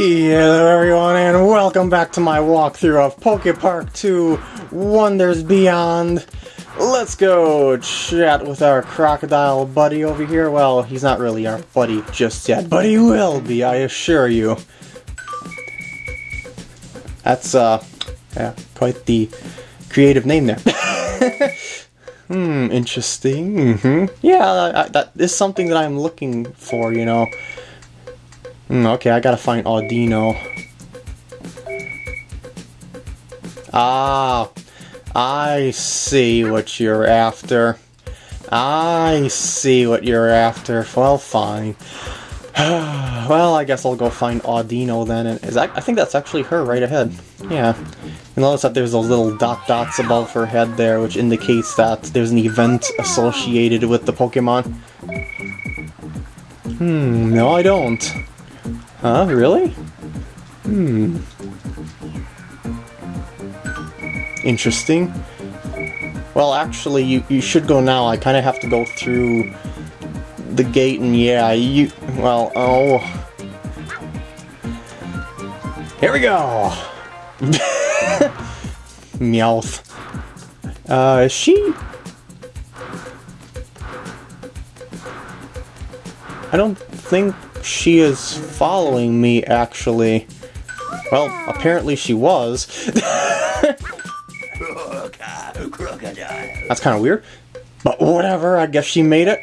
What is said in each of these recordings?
Hello everyone and welcome back to my walkthrough of Poke Park 2 Wonders Beyond. Let's go chat with our crocodile buddy over here. Well, he's not really our buddy just yet, but he will be, I assure you. That's, uh, yeah, quite the creative name there. hmm, interesting. Mm-hmm. Yeah, I, that is something that I'm looking for, you know. Mm, okay, I gotta find Audino. Ah, I see what you're after. I see what you're after. Well, fine. well, I guess I'll go find Audino then. And is that, I think that's actually her right ahead. Yeah. You notice that there's those little dot dots above her head there, which indicates that there's an event associated with the Pokemon. Hmm, no I don't. Huh? Really? Hmm. Interesting. Well, actually, you, you should go now. I kind of have to go through the gate, and yeah, you... Well, oh... Here we go! Meowth. Uh, is she... I don't think she is following me, actually. Well, apparently she was. That's kind of weird. But whatever, I guess she made it.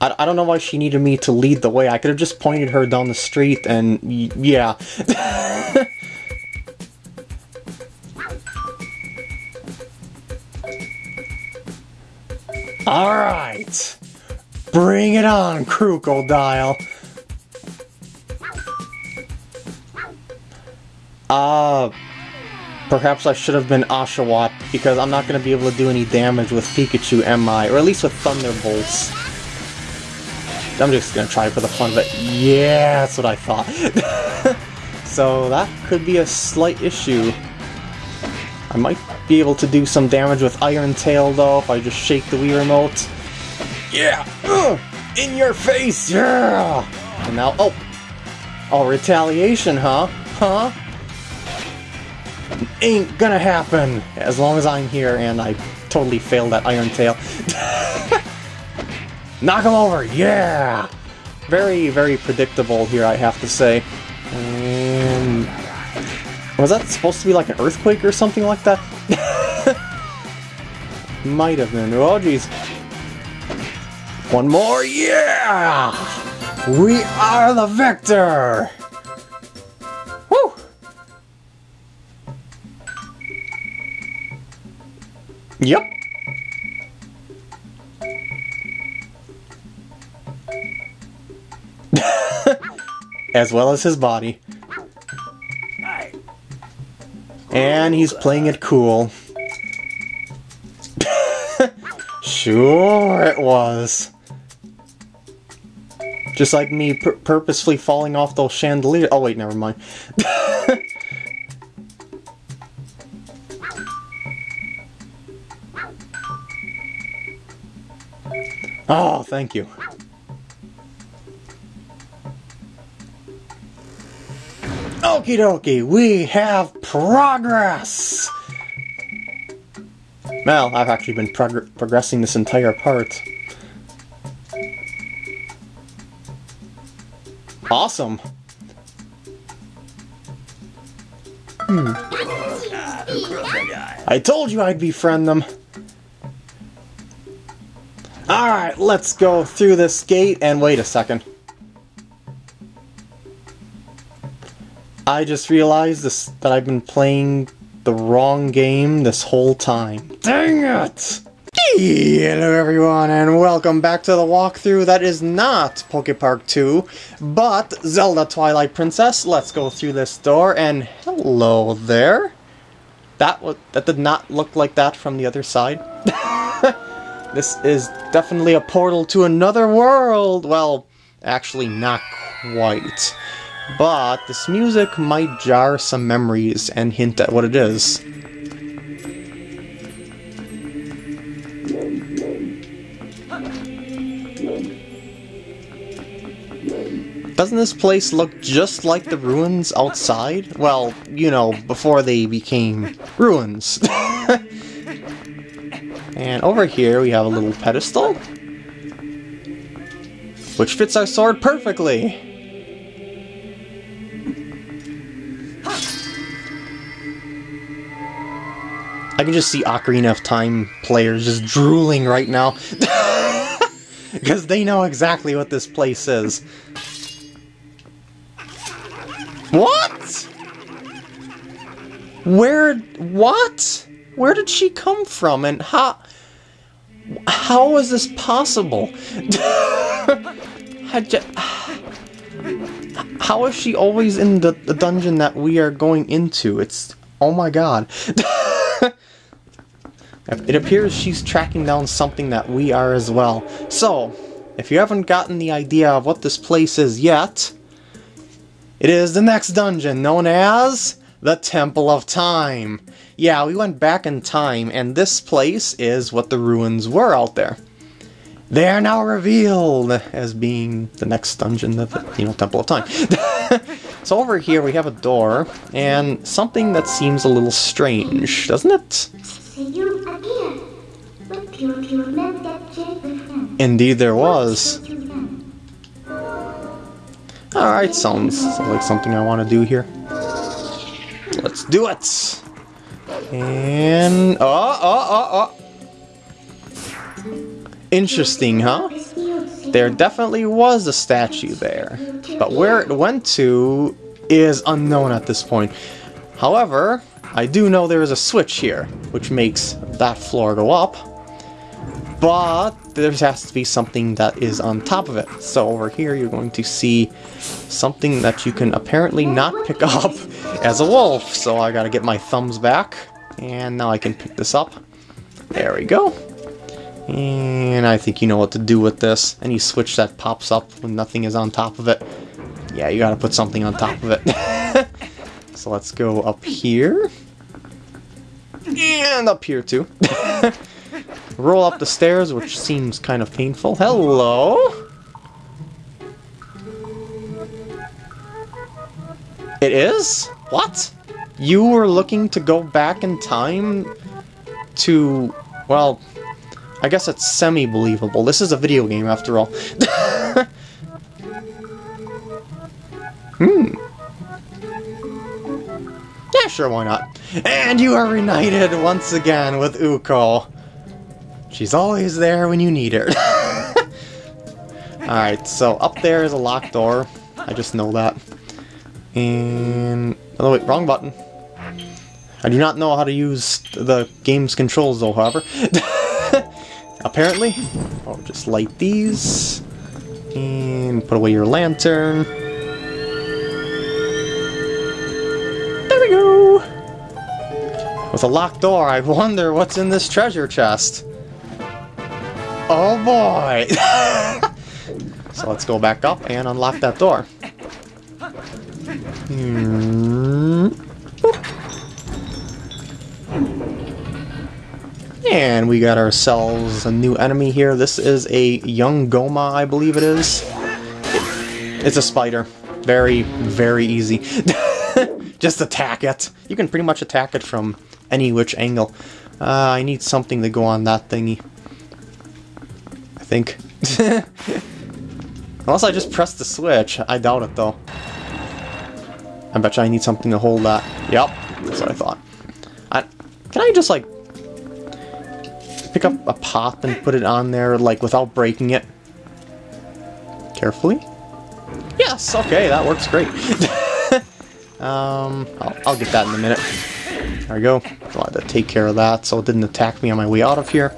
I, I don't know why she needed me to lead the way. I could have just pointed her down the street and yeah. Alright. Bring it on, Crocodile. Uh, perhaps I should have been Oshawott, because I'm not going to be able to do any damage with Pikachu, am I? Or at least with Thunderbolts. I'm just going to try for the fun of it. Yeah, that's what I thought. so that could be a slight issue. I might be able to do some damage with Iron Tail, though, if I just shake the Wii Remote. Yeah! In your face! Yeah! And now, oh! Oh, retaliation, huh? Huh? Ain't gonna happen! As long as I'm here and I totally failed that Iron Tail. Knock him over! Yeah! Very, very predictable here, I have to say. And... Was that supposed to be like an earthquake or something like that? Might have been. Oh, jeez. One more, yeah! We are the victor! Woo! Yep. as well as his body. And he's playing it cool. sure it was. Just like me pur purposefully falling off those chandeliers. Oh wait, never mind. oh, thank you. Okie dokie, we have progress! Well, I've actually been prog progressing this entire part. Awesome. Hmm. I told you I'd befriend them. Alright, let's go through this gate and wait a second. I just realized this that I've been playing the wrong game this whole time. Dang it! Hello everyone and welcome back to the walkthrough that is not Poke Park 2, but Zelda Twilight Princess. Let's go through this door and hello there. That was, that did not look like that from the other side. this is definitely a portal to another world. Well, actually not quite. But this music might jar some memories and hint at what it is. Doesn't this place look just like the ruins outside? Well, you know, before they became ruins. and over here we have a little pedestal. Which fits our sword perfectly. I can just see Ocarina of Time players just drooling right now. Because they know exactly what this place is. What? Where... What? Where did she come from and how... How is this possible? how is she always in the, the dungeon that we are going into? It's... Oh my god. It appears she's tracking down something that we are as well. So, if you haven't gotten the idea of what this place is yet, it is the next dungeon known as the Temple of Time. Yeah, we went back in time, and this place is what the ruins were out there. They are now revealed as being the next dungeon of the, you know, Temple of Time. so over here we have a door, and something that seems a little strange, doesn't it? Indeed there was. Alright, sounds like something I want to do here. Let's do it! And... Oh, oh, oh, oh! Interesting, huh? There definitely was a statue there. But where it went to is unknown at this point. However, I do know there is a switch here, which makes that floor go up. But there has to be something that is on top of it. So over here you're going to see something that you can apparently not pick up as a wolf. So I gotta get my thumbs back. And now I can pick this up. There we go. And I think you know what to do with this. Any switch that pops up when nothing is on top of it. Yeah, you gotta put something on top of it. so let's go up here. And up here too. Roll up the stairs, which seems kind of painful. Hello? It is? What? You were looking to go back in time to... Well, I guess it's semi-believable. This is a video game, after all. hmm. Yeah, sure, why not? And you are reunited once again with Ooccoo. She's always there when you need her. Alright, so up there is a locked door. I just know that. And... Oh wait, wrong button. I do not know how to use the game's controls though, however. Apparently. Oh, just light these. And put away your lantern. There we go! With a locked door, I wonder what's in this treasure chest. Boy! so let's go back up and unlock that door. Hmm. And we got ourselves a new enemy here. This is a young Gohma, I believe it is. It's a spider. Very, very easy. Just attack it. You can pretty much attack it from any which angle. Uh, I need something to go on that thingy think. Unless I just press the switch. I doubt it, though. I bet you I need something to hold that. Yep, that's what I thought. I, can I just, like, pick up a pop and put it on there, like, without breaking it? Carefully? Yes, okay, that works great. um, I'll, I'll, get that in a minute. There we go. I had to take care of that so it didn't attack me on my way out of here.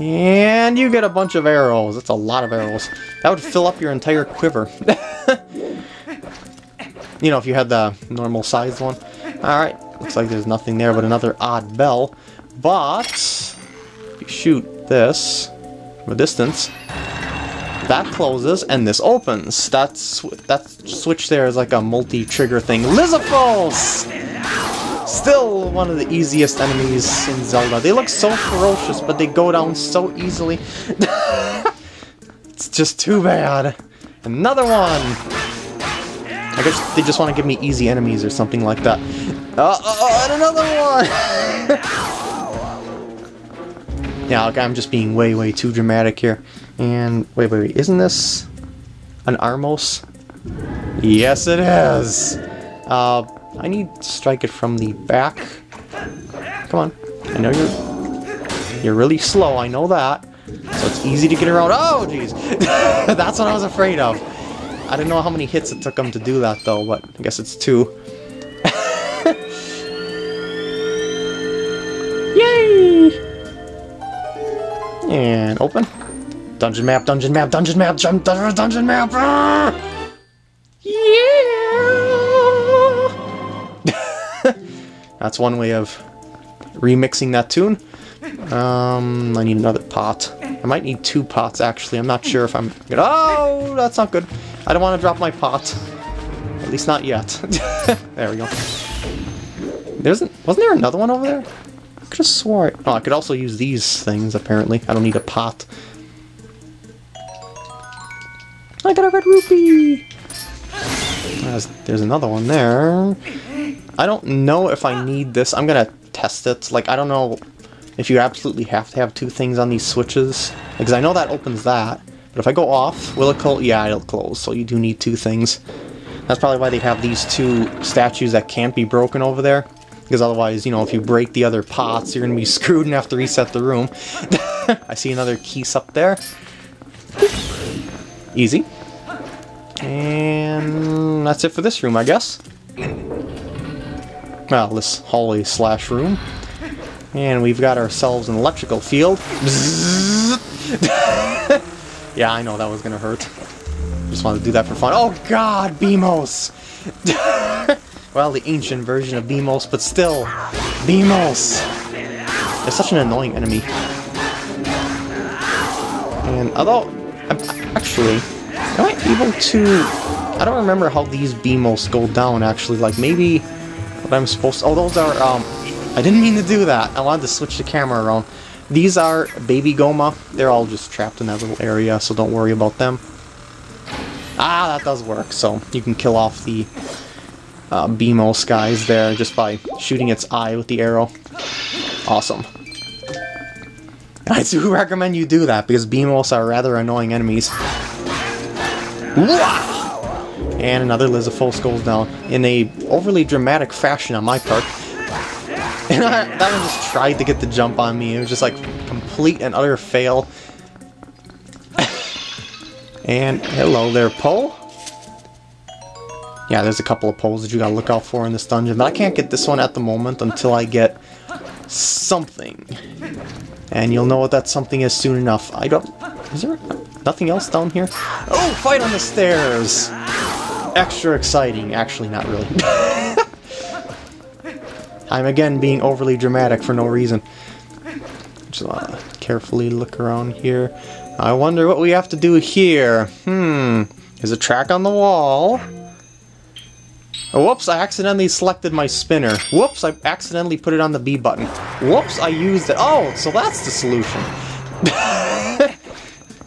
And you get a bunch of arrows. That's a lot of arrows. That would fill up your entire quiver. you know, if you had the normal sized one. Alright, looks like there's nothing there but another odd bell. But, you shoot this from a distance, that closes and this opens. That's, that switch there is like a multi-trigger thing. Lizalfos! Still one of the easiest enemies in Zelda. They look so ferocious, but they go down so easily. it's just too bad. Another one! I guess they just want to give me easy enemies or something like that. Uh, uh, and another one! yeah, okay, I'm just being way, way too dramatic here. And, wait, wait, wait, isn't this an Armos? Yes, it is! Uh, I need to strike it from the back. Come on. I know you're... You're really slow, I know that. So it's easy to get around. Oh, jeez! That's what I was afraid of. I didn't know how many hits it took him to do that, though, but I guess it's two. Yay! And open. Dungeon map, dungeon map, dungeon map, dungeon, dungeon map! Ah! That's one way of remixing that tune. Um, I need another pot. I might need two pots, actually. I'm not sure if I'm... Oh, that's not good. I don't want to drop my pot. At least not yet. there we go. There's wasn't there another one over there? I could have swore... it. Oh, I could also use these things, apparently. I don't need a pot. I got a red rupee! There's, there's another one there. I don't know if I need this. I'm gonna test it. Like, I don't know if you absolutely have to have two things on these switches. Because I know that opens that. But if I go off, will it close? Yeah, it'll close. So you do need two things. That's probably why they have these two statues that can't be broken over there. Because otherwise, you know, if you break the other pots, you're going to be screwed and have to reset the room. I see another keys up there. Easy. And that's it for this room, I guess. Well, this hallway slash room. And we've got ourselves an electrical field. yeah, I know that was gonna hurt. Just wanted to do that for fun. Oh god, Beamos! well, the ancient version of Beamos, but still, Beamos! They're such an annoying enemy. And although, I'm, actually, am I able to... I don't remember how these Beamos go down, actually. Like, maybe I'm supposed to... Oh, those are, um, I didn't mean to do that. I wanted to switch the camera around. These are Baby Gohma. They're all just trapped in that little area, so don't worry about them. Ah, that does work. So you can kill off the uh, Beamos guys there just by shooting its eye with the arrow. Awesome. I do recommend you do that, because Beamos are rather annoying enemies. And another Lizalfos goes down in a overly dramatic fashion on my part. And I, that one just tried to get the jump on me. It was just like complete and utter fail. and hello there, Poe. Yeah, there's a couple of poles that you gotta look out for in this dungeon, but I can't get this one at the moment until I get something. And you'll know what that something is soon enough. I don't... Is there nothing else down here? Oh, fight on the stairs! Extra exciting. Actually, not really. I'm again being overly dramatic for no reason. Just wanna carefully look around here. I wonder what we have to do here. Hmm. There's a track on the wall. Oh, whoops, I accidentally selected my spinner. Whoops, I accidentally put it on the B button. Whoops, I used it. Oh, so that's the solution.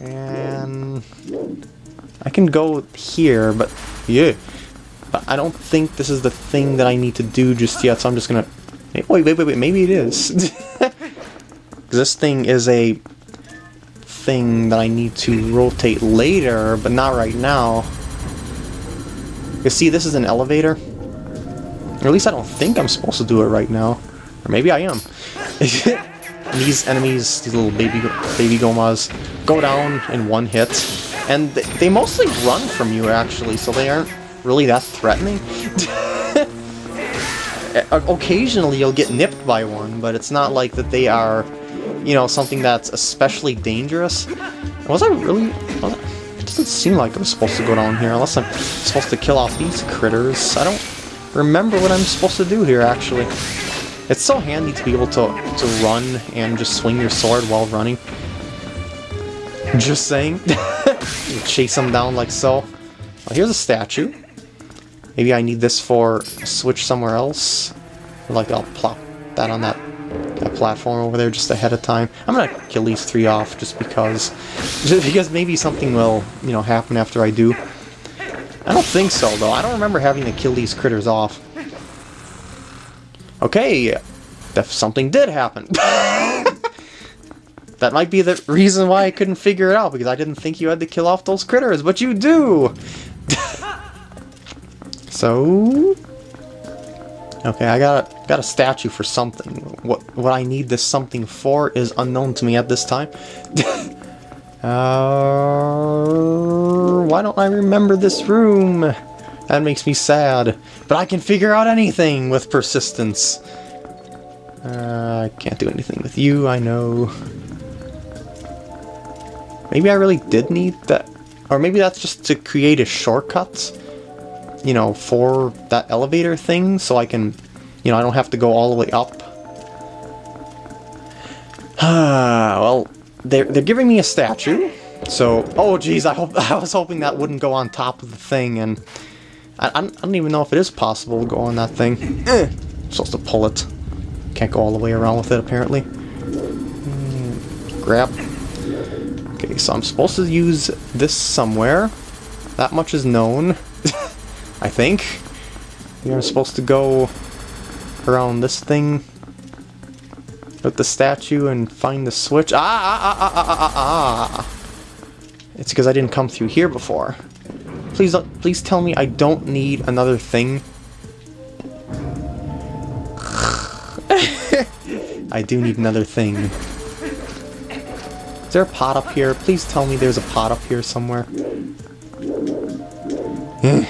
and I can go here, but yeah. But I don't think this is the thing that I need to do just yet, so I'm just gonna... Wait, wait, wait, wait, maybe it is. this thing is a thing that I need to rotate later, but not right now. You see, this is an elevator. Or at least I don't think I'm supposed to do it right now. Or maybe I am. these enemies, these little baby baby gohmas, go down in one hit. And they mostly run from you, actually, so they aren't really that threatening. Eh, occasionally you'll get nipped by one, but it's not like that they are, you know, something that's especially dangerous. Was I really... Was I, it doesn't seem like I'm supposed to go down here, unless I'm supposed to kill off these critters. I don't remember what I'm supposed to do here, actually. It's so handy to be able to, to run and just swing your sword while running. Just saying. chase them down like so. Well, here's a statue. Maybe I need this for switch somewhere else. Like I'll plop that on that that platform over there just ahead of time. I'm gonna kill these three off just because, just because maybe something will you know happen after I do. I don't think so, though. I don't remember having to kill these critters off. Okay, if something did happen. that might be the reason why I couldn't figure it out, because I didn't think you had to kill off those critters, but you do! so... Okay, I got a, got a statue for something. What what I need this something for is unknown to me at this time. uh, why don't I remember this room? That makes me sad. But I can figure out anything with persistence. Uh, I can't do anything with you, I know. Maybe I really did need that. Or maybe that's just to create a shortcut you know, for that elevator thing so I can, you know, I don't have to go all the way up. Ah, well, they're, they're giving me a statue. So, oh geez, I hope I was hoping that wouldn't go on top of the thing, and I, I don't even know if it is possible to go on that thing. Eh, supposed to pull it. Can't go all the way around with it, apparently. Mm, grab. Okay, so I'm supposed to use this somewhere. That much is known. I think. You're supposed to go around this thing with the statue and find the switch. Ah, ah, ah, ah, ah, ah, ah. ah. It's because I didn't come through here before. Please, please tell me I don't need another thing. I do need another thing. Is there a pot up here? Please tell me there's a pot up here somewhere. Hmm.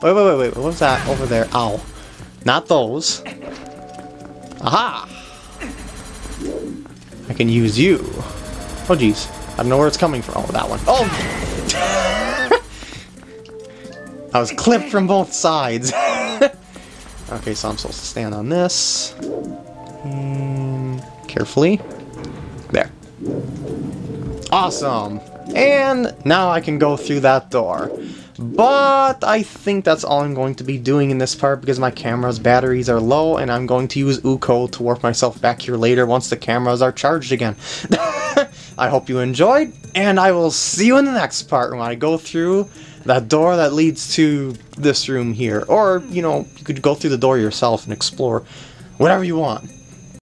Wait, wait, wait, wait. What was that over there? Ow. Not those. Aha! I can use you. Oh, jeez. I don't know where it's coming from. Oh, that one. Oh! I was clipped from both sides. okay, so I'm supposed to stand on this. And carefully. Awesome! And now I can go through that door. But I think that's all I'm going to be doing in this part because my camera's batteries are low and I'm going to use Ooccoo to warp myself back here later once the cameras are charged again. I hope you enjoyed, and I will see you in the next part when I go through that door that leads to this room here. Or, you know, you could go through the door yourself and explore whatever you want.